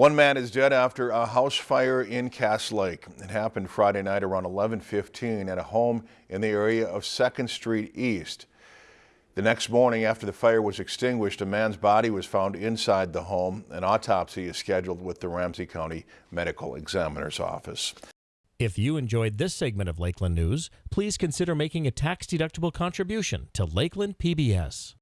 One man is dead after a house fire in Cass Lake. It happened Friday night around 11:15 at a home in the area of 2nd Street East. The next morning after the fire was extinguished, a man's body was found inside the home. An autopsy is scheduled with the Ramsey County Medical Examiner's Office. If you enjoyed this segment of Lakeland News, please consider making a tax-deductible contribution to Lakeland PBS.